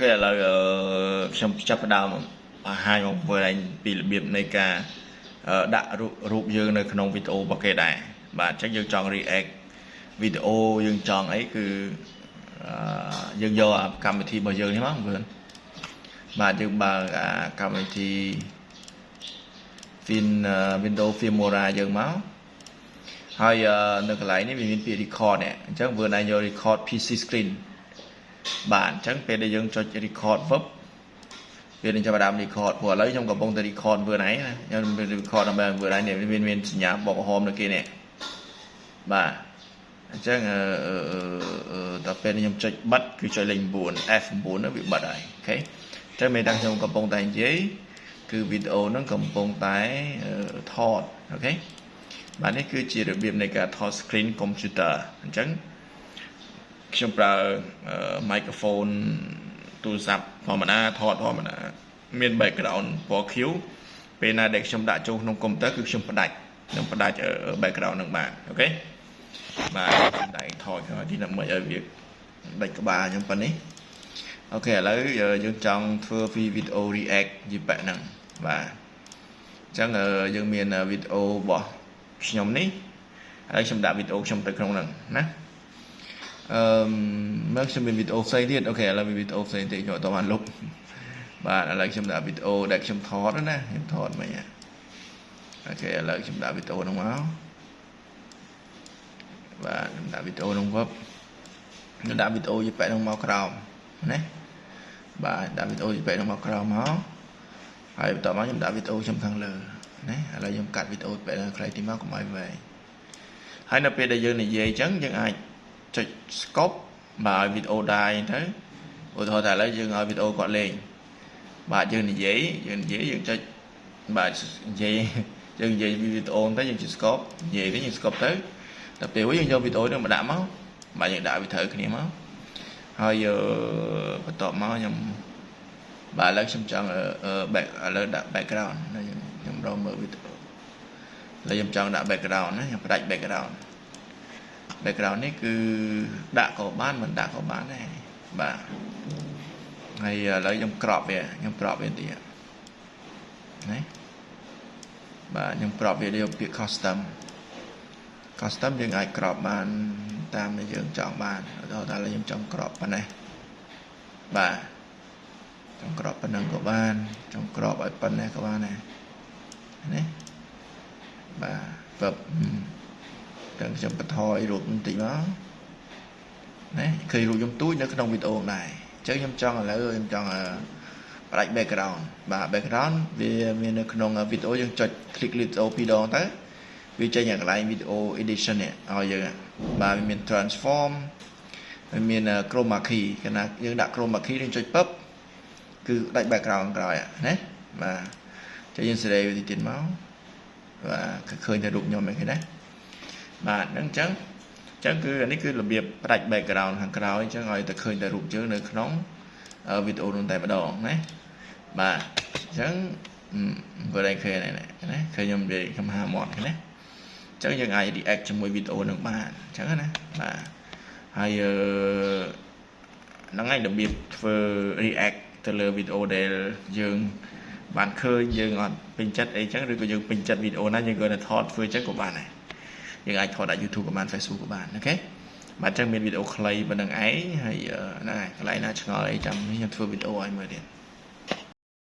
ខេឥឡូវអឺខ្ញុំចាប់ផ្ដើមបង្ហាញមកមើលឯងពីរបៀបនៃការអឺដាក់រូបរូបយើងនៅក្នុងវីដេអូរបស់គេដែរបាទអញ្ចឹងយើងចង់ react វីដេអូយើងចង់អីគឺអឺយើងយកអាកម្មវិធីរបស់យើងនេះមកមើលបាទយើងបើកអាកម្មវិធី Fin Windows Filmora យើងមកហើយនៅកន្លែងនេះវាមានពាក្យ record នេះអញ្ចឹង vừa ណៃយក record PC screen បាទអញ្ចឹងពេលដែលយើងចុច record verb វានឹងចាប់ផ្ដើម record ព្រោះឥឡូវខ្ញុំកំពុងតែ record vừa ណៃណាខ្ញុំ record ដើម្បី vừa ណៃនេះមានមានសញ្ញាបកក្រហមនៅគេនេះបាទអញ្ចឹងអឺដល់ពេលខ្ញុំចុចបិទគឺចុចលេខ9 F9 នោះវាបិទហើយអូខេអញ្ចឹងមានតែខ្ញុំកំពុងតែនិយាយគឺវីដេអូហ្នឹងកំពុងតែថតអូខេបាទនេះគឺជារបៀបនៃការថត screen computer អញ្ចឹង ខ្ញុំប្រើ microphone ទូរស័ព្ទធម្មតាថតធម្មតាមាន background ពណ៌ខៀវពេលណាដែលខ្ញុំដាក់ចូលក្នុងកុំព្យូទ័រគឺខ្ញុំផ្ដាច់ខ្ញុំផ្ដាច់ background នឹងបានអូខេបាទខ្ញុំដៃថតហើយទីដើម្បីឲ្យវាដាច់ក្បាលខ្ញុំប៉ុណ្នេះអូខេឥឡូវយើងចង់ធ្វើពីវីដេអូ react យីបែបហ្នឹងបាទអញ្ចឹងយើងមានវីដេអូរបស់ខ្ញុំនេះហើយខ្ញុំដាក់វីដេអូខ្ញុំទៅក្នុងហ្នឹងណា អឺមកខ្ញុំមានវីដេអូផ្សេងទៀតអូខេឥឡូវមានវីដេអូផ្សេងទៀតខ្ញុំអត់បានលុបបាទឥឡូវខ្ញុំដាក់វីដេអូដែលខ្ញុំថតណាខ្ញុំថតមិញអូខេឥឡូវខ្ញុំដាក់វីដេអូហ្នឹងមកបាទខ្ញុំដាក់វីដេអូហ្នឹងមកខ្ញុំដាក់វីដេអូយីប៉ែហ្នឹងមកក្រោមណាបាទដាក់វីដេអូយីប៉ែហ្នឹងមកក្រោមមកហើយបន្ទាប់មកខ្ញុំដាក់វីដេអូខ្ញុំខាងលើណាឥឡូវខ្ញុំកាត់វីដេអូបែបខ្លីទីមកកុំឲ្យវែងហើយនៅពេលដែលយើងនិយាយអញ្ចឹងយើងអាច ចុច scope បាទឲ្យវីដេអូដែរទៅឧទាហរណ៍ថាឥឡូវយើងឲ្យវីដេអូគាត់លេងបាទយើងនិយាយយើងនិយាយយើងចុចបាទនិយាយយើងនិយាយវីដេអូទៅយើងចុច scope និយាយទៅយើង scope ទៅដល់ពេលយើងយកវីដេអូនេះមកដាក់មកបាទយើងដាក់វាត្រូវគ្នាមកហើយបន្ទាប់មកខ្ញុំបាទឥឡូវខ្ញុំចង់ back ឥឡូវដាក់ background ខ្ញុំរកមើលវីដេអូឥឡូវខ្ញុំចង់ដាក់ background ណាខ្ញុំផ្ដាច់ background background នេះគឺដាក់ក៏បានមិនដាក់ក៏បានដែរបាទហើយឥឡូវខ្ញុំក្របវាខ្ញុំក្របវាទៀតណាបាទខ្ញុំក្របវាយកពាក្យ custom custom យើងអាចក្របបានតាមដែលយើងចង់បានឧទាហរណ៍ថាខ្ញុំចង់ក្របប៉ុណ្ណេះបាទចង់ក្របប៉ុណ្ណឹងក៏បានចង់ក្របឲ្យប៉ុណ្ណេះក៏បានដែរណាបាទ verb ទាំងខ្ញុំបន្ថយរូបបន្តិចមកណាឃើញរូបខ្ញុំទូចនៅក្នុងវីដេអូដែរអញ្ចឹងខ្ញុំចង់ឥឡូវខ្ញុំចង់ផ្ដាច់ background បាទ background វាមាននៅក្នុងវីដេអូយើងចុច click វីដេអូពីរដងទៅវាចេញឲ្យកន្លែង video edition នេះឲ្យយើងបាទវាមាន transform វាមាន chroma key កាលណាយើងដាក់ chroma key យើងចុចពឹបគឺដាច់ background ក្រោយណាបាទចុះយើងសេរីវាទៀតមកបាទឃើញតែរូបខ្ញុំហ្នឹងឃើញណា បាទហ្នឹងអញ្ចឹងអញ្ចឹងគឺអានេះគឺរបៀបផ្ដាច់ background ខាងក្រោយអញ្ចឹងឲ្យតែឃើញតែរូបយើងនៅក្នុងវីដេអូនោះតែម្ដងណាបាទអញ្ចឹងបើតែឃើញណាណាឃើញខ្ញុំនិយាយខ្ញុំហាមាត់ណាអញ្ចឹងយើងអាច react ជាមួយវីដេអូនឹងបានអញ្ចឹងណាបាទហើយហ្នឹងហើយរបៀបធ្វើ react ទៅលើវីដេអូដែលយើងបានឃើញយើងអត់ពេញចិត្តអីចឹងឬក៏យើងពេញចិត្តវីដេអូណាយើងគាត់តែថតធ្វើចឹងក៏បានដែរ យើងអាចថតដាក់ YouTube ក៏បាន Facebook ក៏បានអូខេបាទចឹងមានវីដេអូខ្លីប៉ុណ្្នឹងឯងហើយហ្នឹងហើយកន្លែងណាឆ្ងល់អីចាំខ្ញុំធ្វើវីដេអូឲ្យមើលទៀត